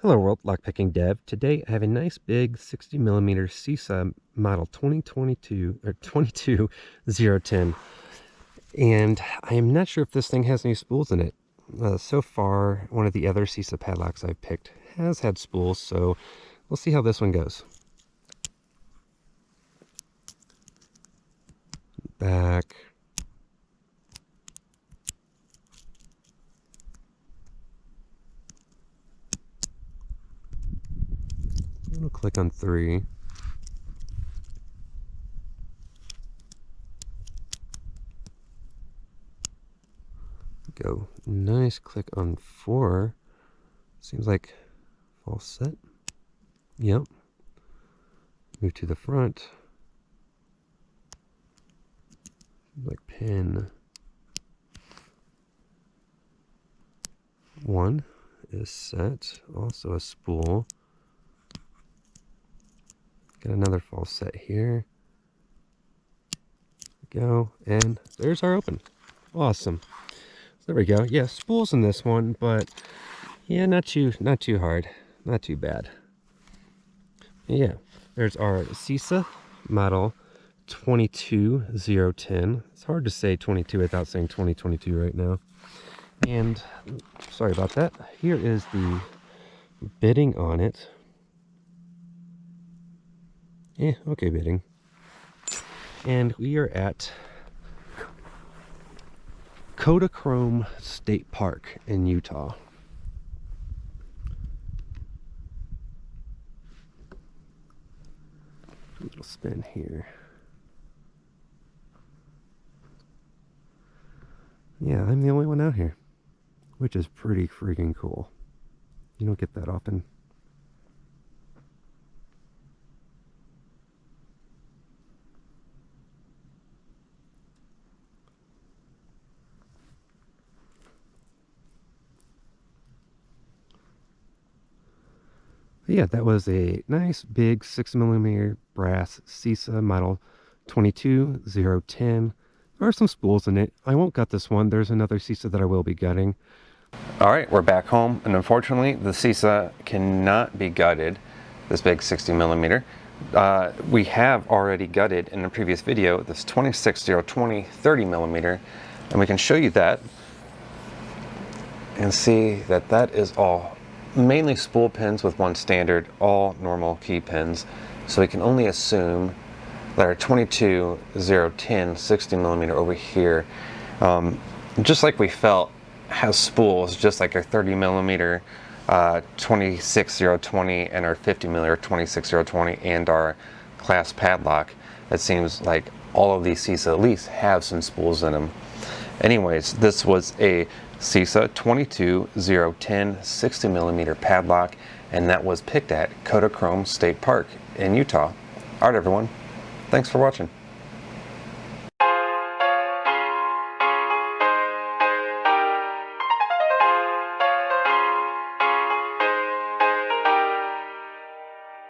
Hello world, lockpicking dev. Today I have a nice big 60 millimeter CISA model 2022 or 22010 and I am not sure if this thing has any spools in it. Uh, so far, one of the other CISA padlocks I've picked has had spools, so we'll see how this one goes. Back, I'm to click on three. Go. Nice. Click on four. Seems like false set. Yep. Move to the front. Like pin. One is set. Also a spool. Got another false set here. Go, and there's our open. Awesome. So there we go. Yeah, spools in this one, but yeah, not too not too hard. Not too bad. Yeah, there's our CISA model 22010. It's hard to say 22 without saying 2022 right now. And sorry about that. Here is the bitting on it. Eh, okay bitting. And we are at Kodachrome State Park in Utah. A little spin here. Yeah, I'm the only one out here, which is pretty freaking cool. You don't get that often. Yeah, that was a nice big 6 millimeter brass CISA model 22010. There are some spools in it. I won't gut this one. There's another CISA that I will be gutting. All right, we're back home, and unfortunately, the CISA cannot be gutted, this big 60 millimeter. Uh, we have already gutted in the previous video this 26020 30 millimeter, and we can show you that and see that that is all mainly spool pins with one standard, all normal key pins. So we can only assume that our 22 010 60 millimeter over here, um, just like we felt, has spools, just like our 30 millimeter uh, 26020 and our 50 millimeter 26020 and our class padlock. It seems like all of these CISA at least have some spools in them. Anyways, this was a CISA 22010 60 millimeter padlock, and that was picked at Kodachrome State Park in Utah. All right, everyone. Thanks for watching.